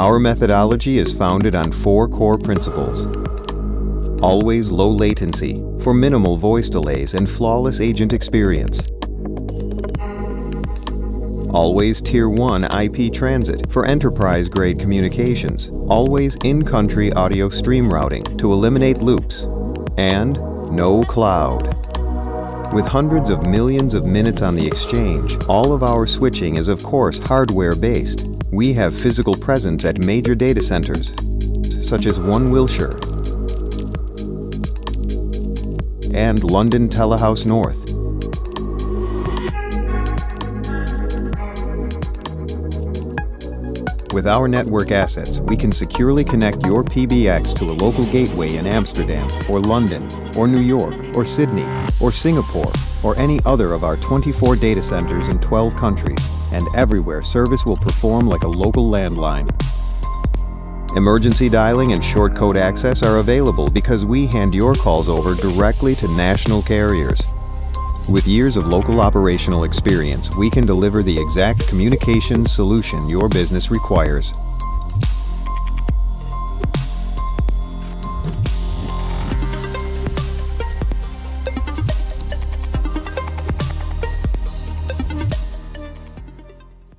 Our methodology is founded on four core principles. Always low latency for minimal voice delays and flawless agent experience. Always Tier 1 IP transit for enterprise-grade communications. Always in-country audio stream routing to eliminate loops. And no cloud. With hundreds of millions of minutes on the exchange, all of our switching is of course hardware-based. We have physical presence at major data centers, such as One Wilshire and London Telehouse North. With our network assets, we can securely connect your PBX to a local gateway in Amsterdam, or London, or New York, or Sydney, or Singapore, or any other of our 24 data centers in 12 countries, and everywhere service will perform like a local landline. Emergency dialing and short code access are available because we hand your calls over directly to national carriers. With years of local operational experience, we can deliver the exact communications solution your business requires.